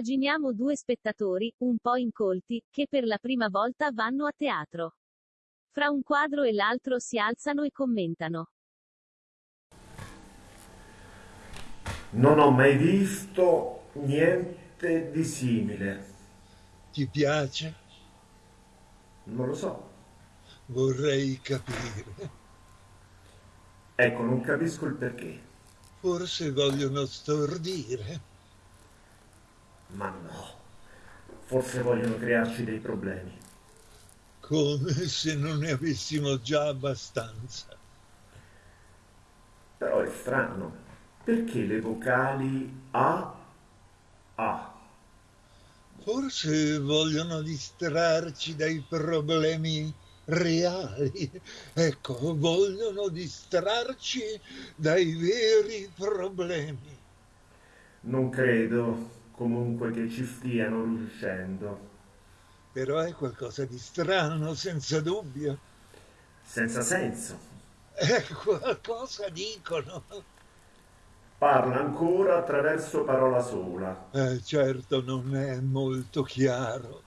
Immaginiamo due spettatori, un po' incolti, che per la prima volta vanno a teatro. Fra un quadro e l'altro si alzano e commentano. Non ho mai visto niente di simile. Ti piace? Non lo so. Vorrei capire. Ecco, non capisco il perché. Forse vogliono stordire. Ma no. Forse vogliono crearci dei problemi. Come se non ne avessimo già abbastanza. Però è strano. Perché le vocali A, A? Forse vogliono distrarci dai problemi reali. Ecco, vogliono distrarci dai veri problemi. Non credo comunque che ci stiano riuscendo. Però è qualcosa di strano, senza dubbio. Senza senso. È qualcosa dicono. Parla ancora attraverso parola sola. Eh, certo, non è molto chiaro.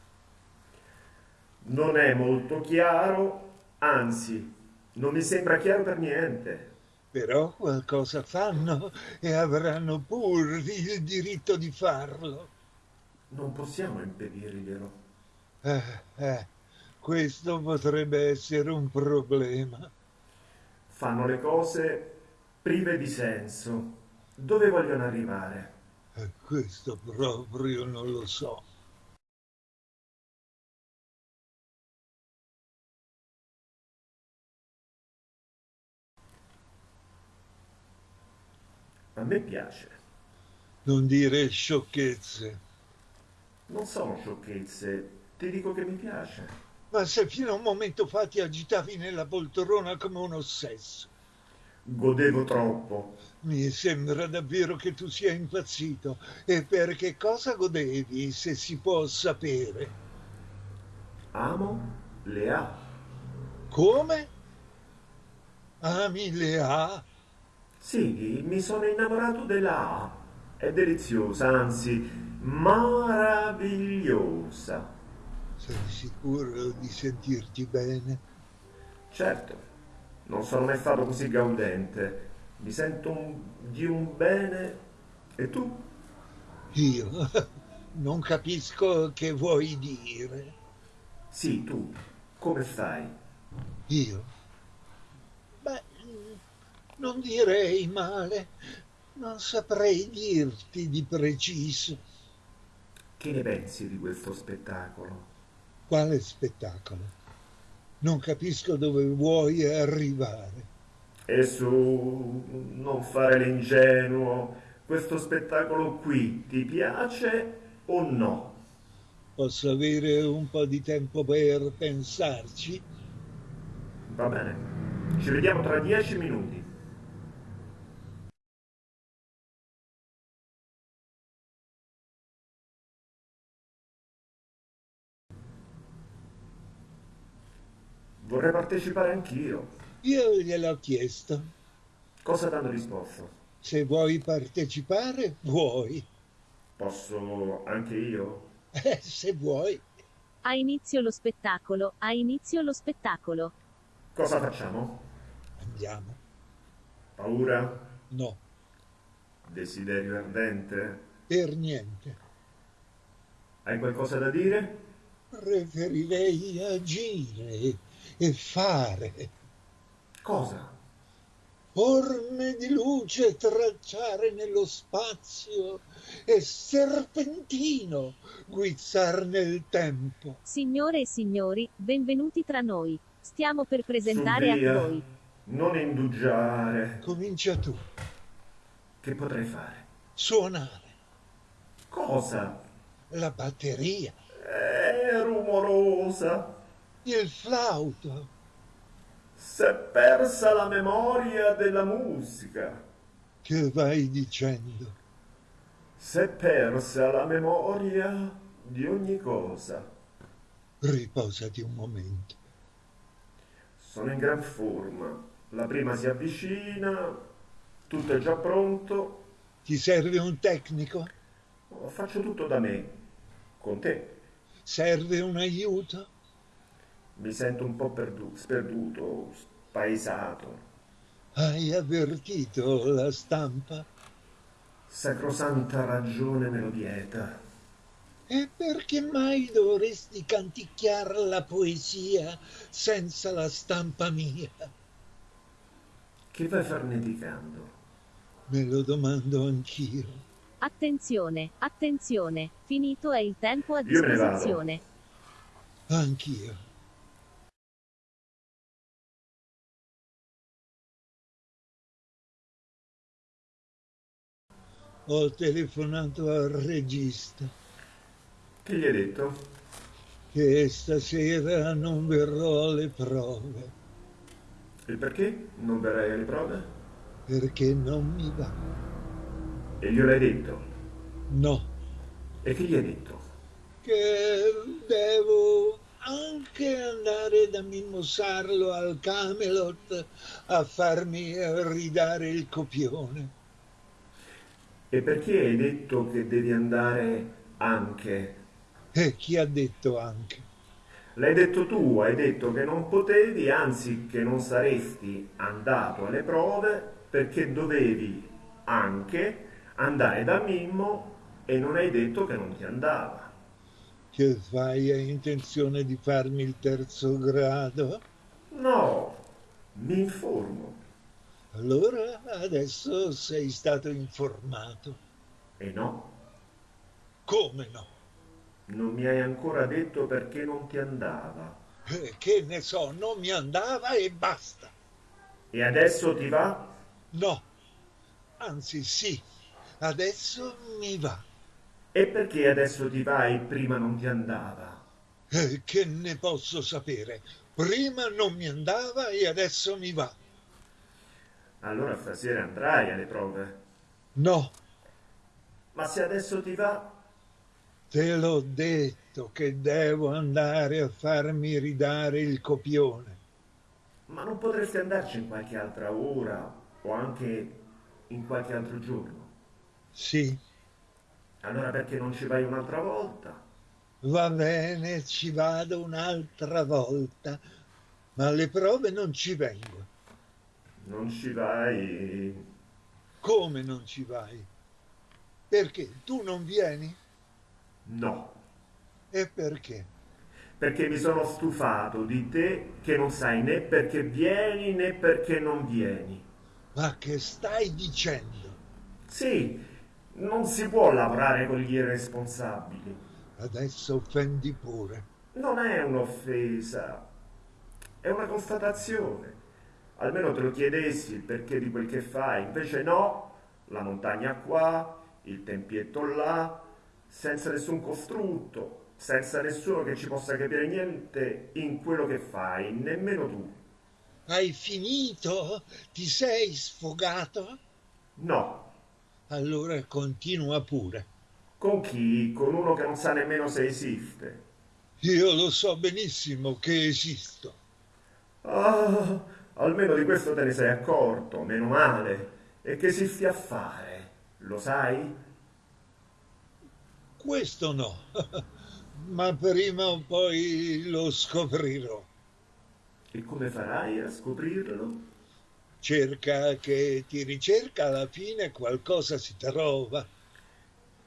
Non è molto chiaro, anzi, non mi sembra chiaro per niente. Però qualcosa fanno e avranno pur il diritto di farlo. Non possiamo impedirglielo. Eh, eh, questo potrebbe essere un problema. Fanno le cose prive di senso. Dove vogliono arrivare? Eh, questo proprio non lo so. A me piace. Non dire sciocchezze. Non sono sciocchezze, ti dico che mi piace. Ma se fino a un momento fa ti agitavi nella poltrona come un ossesso. Godevo troppo. Mi sembra davvero che tu sia impazzito. E per che cosa godevi, se si può sapere? Amo le A. Come? Ami le A? Sì, mi sono innamorato della A. È deliziosa, anzi, meravigliosa. Sei sicuro di sentirti bene? Certo, non sono mai stato così gaudente. Mi sento un- di un bene. E tu? Io non capisco che vuoi dire. Sì, tu. Come stai? Io? Non direi male. Non saprei dirti di preciso. Che ne pensi di questo spettacolo? Quale spettacolo? Non capisco dove vuoi arrivare. E su, non fare l'ingenuo. Questo spettacolo qui ti piace o no? Posso avere un po' di tempo per pensarci? Va bene. Ci vediamo tra dieci minuti. Vorrei partecipare anch'io. Io gliel'ho chiesto. Cosa ti hanno risposto? Se vuoi partecipare, vuoi. Posso anche io? Eh, se vuoi. Ha inizio lo spettacolo, ha inizio lo spettacolo. Cosa facciamo? Andiamo. Paura? No, Desiderio ardente? per niente. Hai qualcosa da dire? Preferirei agire e fare. Cosa? Forme di luce tracciare nello spazio e serpentino guizzar nel tempo. Signore e signori, benvenuti tra noi. Stiamo per presentare Su, via. a voi. Non indugiare. Comincia tu. Che potrei fare? Suonare Cosa? la batteria, È rumorosa. Il flauto, S'è persa la memoria della musica. che vai dicendo. S'è persa la memoria di ogni cosa. Riposati un momento. Sono in gran forma. La prima si avvicina. Tutto è già pronto. Ti serve un tecnico? Faccio tutto da me, con te. Serve un aiuto? Mi sento un po' perdu- sperduto, spaesato. Hai avvertito la stampa? Sacrosanta ragione me lo vieta. E perché mai dovresti canticchiar la poesia senza la stampa mia? Che vai farneticando? Me lo domando anch'io. Attenzione, attenzione, finito è il tempo a Io me ne vado. disposizione. Anch'io. Ho telefonato al regista Che gli hai detto? che stasera non verrò alle prove E perché non verrai alle prove? perché non mi va. E glielo hai detto? No, E che gli hai detto? che devo anche andare da Mimosarlo al Camelot a farmi ridare il copione. E perché hai detto che devi andare anche? E chi ha detto anche? L'hai detto tu, hai detto che non potevi, anzi che non saresti andato alle prove perché dovevi anche andare da Mimmo e non hai detto che non ti andava. Che fai? Hai intenzione di farmi il terzo grado? No, mi informo. Allora adesso sei stato informato. E no, Come no? non mi hai ancora detto perché non ti andava. Eh, che ne so, non mi andava e basta. E adesso ti va? No, anzi sì, adesso mi va. E perché adesso ti va e prima non ti andava? Eh, che ne posso sapere? Prima non mi andava e adesso mi va. Allora stasera andrai alle prove. No, Ma se adesso ti va, te l'ho detto che devo andare a farmi ridare il copione. ma non potresti andarci in qualche altra ora o anche in qualche altro giorno. Sì, Allora perché non ci vai un'altra volta? va bene, ci vado un'altra volta, ma alle prove non ci vengo. Non ci vai. Come non ci vai? Perché tu non vieni? No, E perché? perché mi sono stufato di te che non sai né perché vieni né perché non vieni. Ma che stai dicendo? Sì, non si può lavorare con gli irresponsabili. Adesso offendi pure. Non è un'offesa, è una constatazione. Almeno te lo chiedessi il perché di quel che fai, invece no, la montagna qua, il tempietto là, senza nessun costrutto, senza nessuno che ci possa capire niente in quello che fai, nemmeno tu. Hai finito? Ti sei sfogato? No. Allora continua pure. Con chi? Con uno che non sa nemmeno se esiste. Io lo so benissimo che esisto. Ah, almeno di questo te ne sei accorto, meno male. E che esisti a fare? Lo sai? Questo no, ma prima o poi lo scoprirò. E come farai a scoprirlo? Cerca che ti ricerca, alla fine qualcosa si trova.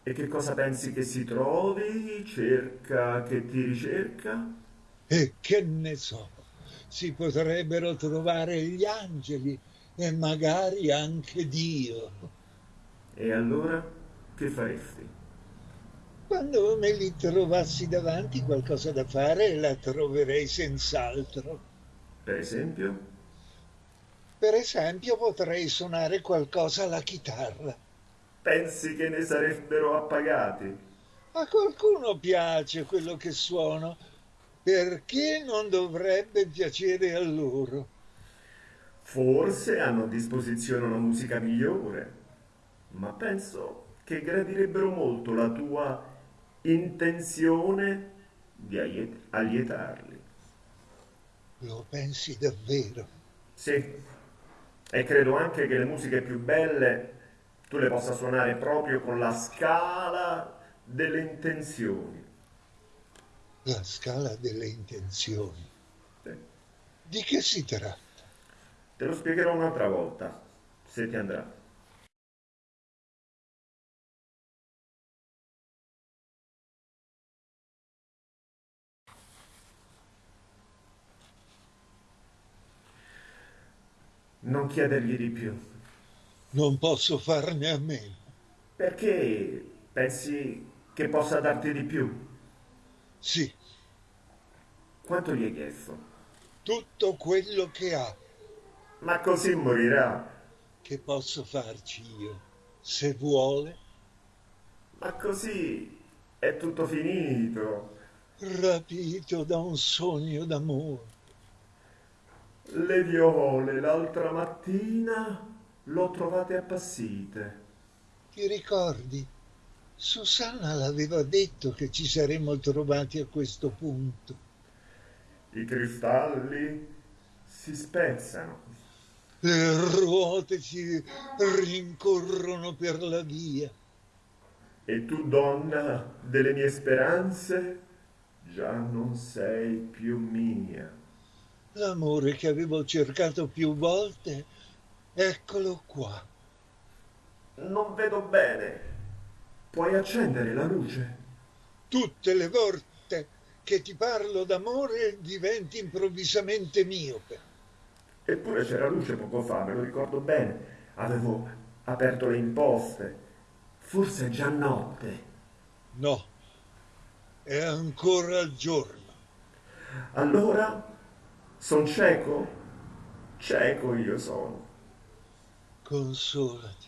E che cosa pensi che si trovi? Cerca che ti ricerca? E che ne so, si potrebbero trovare gli angeli e magari anche Dio. E allora che faresti? Quando me li trovassi davanti qualcosa da fare la troverei senz'altro. Per esempio? Per esempio potrei suonare qualcosa alla chitarra. Pensi che ne sarebbero appagati? A qualcuno piace quello che suono, perché non dovrebbe piacere a loro? Forse hanno a disposizione una musica migliore, ma penso che gradirebbero molto la tua intenzione di allietarli. Lo pensi davvero? Sì, e credo anche che le musiche più belle tu le possa suonare proprio con la scala delle intenzioni. La scala delle intenzioni. Sì. Di che si tratta? Te lo spiegherò un'altra volta, se ti andrà. Non chiedergli di più. Non posso farne a meno. Perché pensi che possa darti di più? Sì, Quanto gli hai chiesto? tutto quello che ha. Ma così morirà. Che posso farci io? Se vuole, Ma così è tutto finito. rapito da un sogno d'amore. Le viole l'altra mattina l'ho trovate appassite. Ti ricordi? Susanna l'aveva detto che ci saremmo trovati a questo punto. I cristalli si spezzano. Le ruote si rincorrono per la via. E tu, donna delle mie speranze, già non sei più mia. L'amore che avevo cercato più volte, eccolo qua. Non vedo bene. Puoi accendere la luce? Tutte le volte che ti parlo d'amore diventi improvvisamente miope. Eppure c'era luce poco fa, me lo ricordo bene. Avevo aperto le imposte. Forse è già notte. No, è ancora giorno. Allora, son cieco? Cieco io sono. Consolati,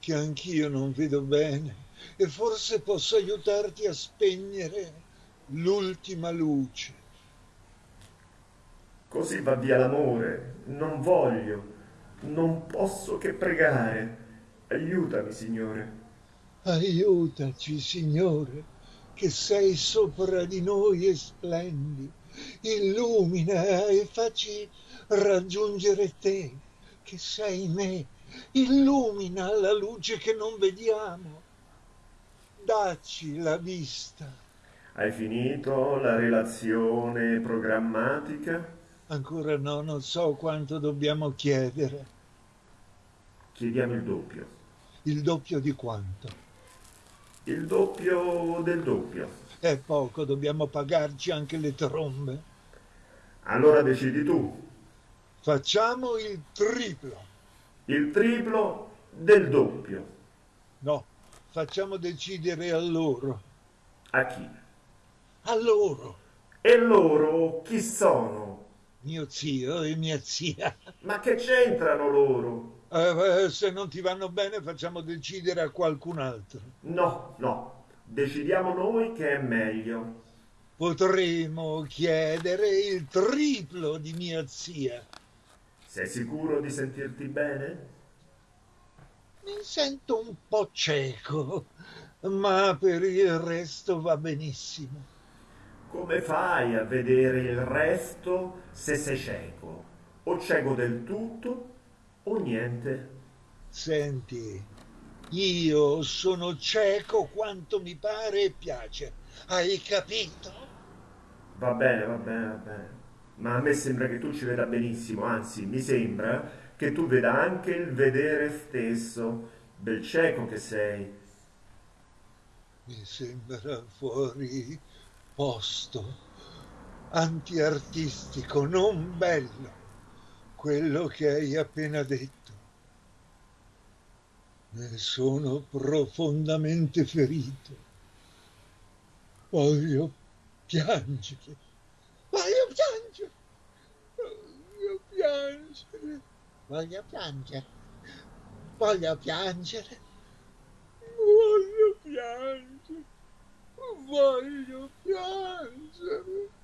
che anch'io non vedo bene e forse posso aiutarti a spegnere l'ultima luce. Così va via l'amore. Non voglio. Non posso che pregare. Aiutami, Signore. Aiutaci, Signore, che sei sopra di noi e splendi. Illumina e facci raggiungere te, che sei me. Illumina la luce che non vediamo. Dacci la vista. Hai finito la relazione programmatica? Ancora no, non so quanto dobbiamo chiedere. Chiediamo il doppio. Il doppio di quanto? Il doppio del doppio. È poco, dobbiamo pagarci anche le trombe. Allora decidi tu. Facciamo il triplo. Il triplo del doppio. No, facciamo decidere a loro. A chi? A loro. E loro chi sono? Mio zio e mia zia. Ma che c'entrano loro? Eh, eh, se non ti vanno bene facciamo decidere a qualcun altro. No, no. Decidiamo noi che è meglio. Potremo chiedere il triplo di mia zia. Sei sicuro di sentirti bene? Mi sento un po' cieco, ma per il resto va benissimo. Come fai a vedere il resto se sei cieco? O cieco del tutto o niente? Senti, io sono cieco quanto mi pare e piace. Hai capito? Va bene, va bene, va bene. Ma a me sembra che tu ci veda benissimo, anzi, mi sembra che tu veda anche il vedere stesso, bel cieco che sei. Mi sembra fuori posto, antiartistico, non bello, quello che hai appena detto. Ne sono profondamente ferito. Voglio piangere, voglio piangere, voglio piangere, voglio piangere, voglio piangere, voglio piangere, Oh my God.